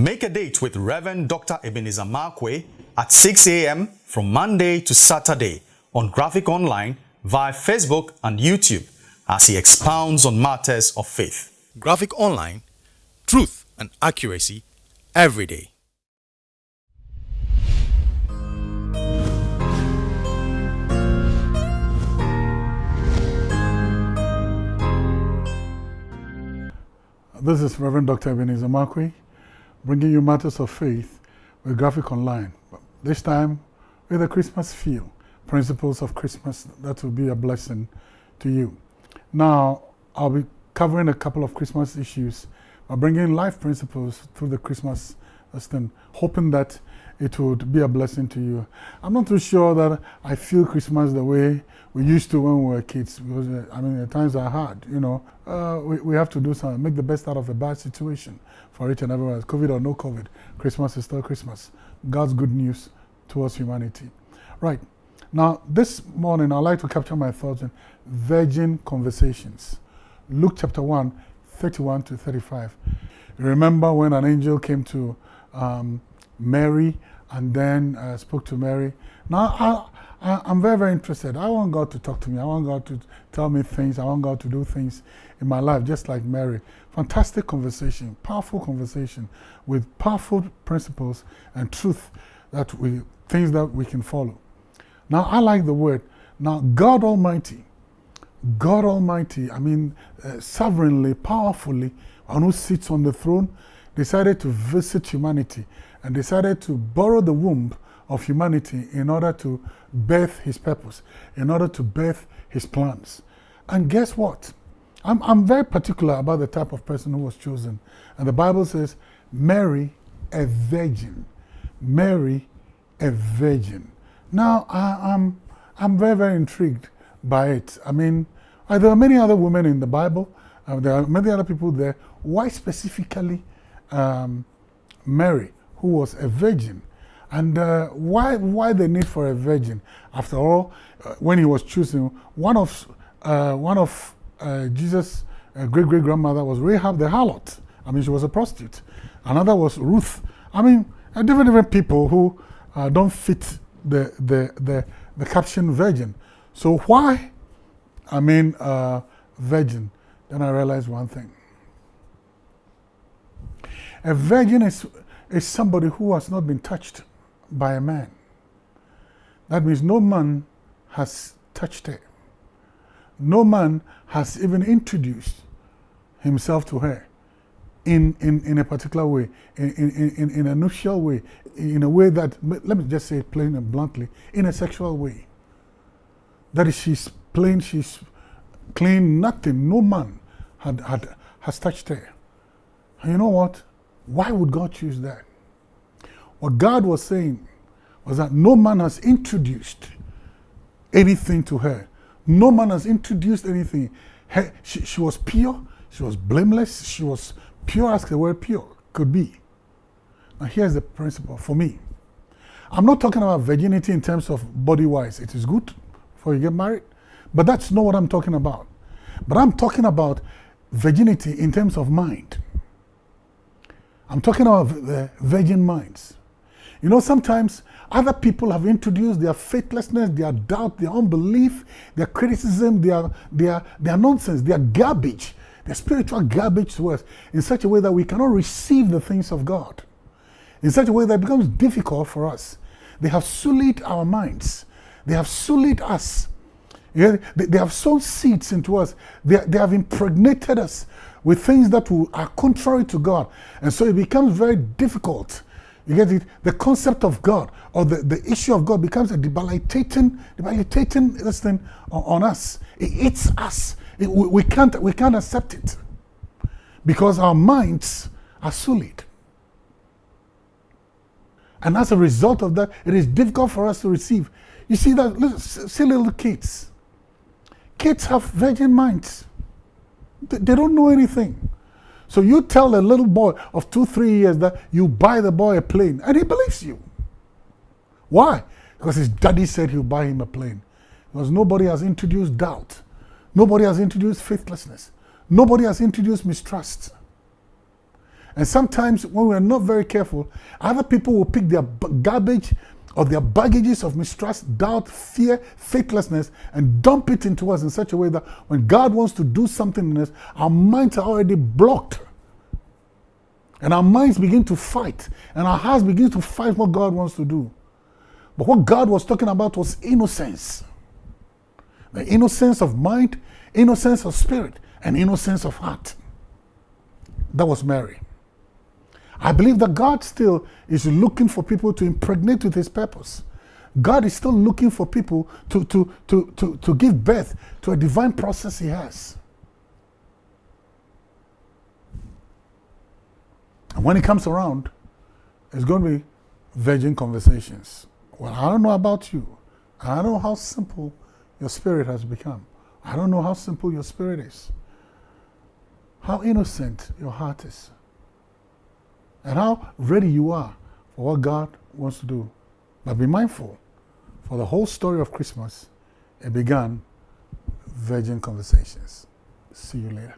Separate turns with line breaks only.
Make a date with Reverend Dr. Ebenezer Markwei at 6 a.m. from Monday to Saturday on Graphic Online via Facebook and YouTube as he expounds on matters of faith. Graphic Online, truth and accuracy every day.
This is Reverend Dr. Ebenezer Markwei, bringing you matters of faith with Graphic Online. But This time with a Christmas feel, principles of Christmas that will be a blessing to you. Now, I'll be covering a couple of Christmas issues by bringing life principles through the Christmas lesson, hoping that it would be a blessing to you. I'm not too sure that I feel Christmas the way we used to when we were kids because, uh, I mean, the times are hard, you know. Uh, we, we have to do something, make the best out of a bad situation for each and everyone, COVID or no COVID. Christmas is still Christmas. God's good news towards humanity. Right. Now, this morning, I'd like to capture my thoughts in virgin conversations. Luke chapter 1, 31 to 35. Remember when an angel came to um, Mary and then uh, spoke to Mary. Now, I, I, am very, very interested. I want God to talk to me. I want God to tell me things. I want God to do things in my life, just like Mary. Fantastic conversation, powerful conversation with powerful principles and truth that we, things that we can follow. Now, I like the word. Now, God Almighty, God Almighty, I mean, uh, sovereignly, powerfully, one who sits on the throne, decided to visit humanity and decided to borrow the womb of humanity in order to birth his purpose, in order to birth his plans. And guess what? I'm, I'm very particular about the type of person who was chosen. And the Bible says, Mary, a virgin. Mary, a virgin. Now, I, am I'm, I'm very, very intrigued by it. I mean, uh, there are many other women in the Bible. Uh, there are many other people there. Why specifically um, Mary? Who was a virgin. And uh, why, why the need for a virgin? After all, uh, when he was choosing, one of, uh, one of uh, Jesus' uh, great-great-grandmother was Rahab the harlot. I mean, she was a prostitute. Another was Ruth. I mean, uh, different, different people who don't fit the, the, the, the caption virgin. So why, I mean, virgin? Then I realized one thing. A virgin is is somebody who has not been touched by a man. That means no man has touched her. No man has even introduced himself to her in, in, in a particular way, in, in, in, in a nuptial way, in a way that, let me just say it plain and bluntly, in a sexual way. That is, she's plain, she's clean, nothing, no man had, had, has touched her. And you know what? Why would God choose that? What God was saying was that no man has introduced anything to her. No man has introduced anything. Her, she, she was pure, she was blameless, she was pure as the word pure could be. Now here's the principle for me. I'm not talking about virginity in terms of body-wise. It is good before you get married, but that's not what I'm talking about. But I'm talking about virginity in terms of mind. I'm talking about the virgin minds. You know, sometimes other people have introduced their faithlessness, their doubt, their unbelief, their criticism, their, their, their nonsense, their garbage, their spiritual garbage to us in such a way that we cannot receive the things of God. In such a way that it becomes difficult for us. They have sullied our minds. They have sullied us. They, they have sown seeds into us. They, they have impregnated us with things that are contrary to God. And so it becomes very difficult. You get it? The concept of God or the, the issue of God becomes a debilitating, debilitating thing on, on us. It eats us. It, we, we, can't, we can't accept it because our minds are sullied. And as a result of that, it is difficult for us to receive. You see that, see little kids. Kids have virgin minds. They don't know anything. So you tell a little boy of two, three years that you buy the boy a plane, and he believes you. Why? Because his daddy said he'll buy him a plane. Because nobody has introduced doubt. Nobody has introduced faithlessness. Nobody has introduced mistrust. And sometimes when we're not very careful, other people will pick their garbage or their baggages of mistrust, doubt, fear, faithlessness, and dump it into us in such a way that when God wants to do something in us, our minds are already blocked. And our minds begin to fight, and our hearts begin to fight what God wants to do. But what God was talking about was innocence the innocence of mind, innocence of spirit, and innocence of heart. That was Mary. I believe that God still is looking for people to impregnate with his purpose. God is still looking for people to, to, to, to, to give birth to a divine process he has. And when he comes around, it's going to be virgin conversations. Well, I don't know about you. I don't know how simple your spirit has become. I don't know how simple your spirit is, how innocent your heart is, and how ready you are for what God wants to do. But be mindful, for the whole story of Christmas, it began virgin conversations. See you later.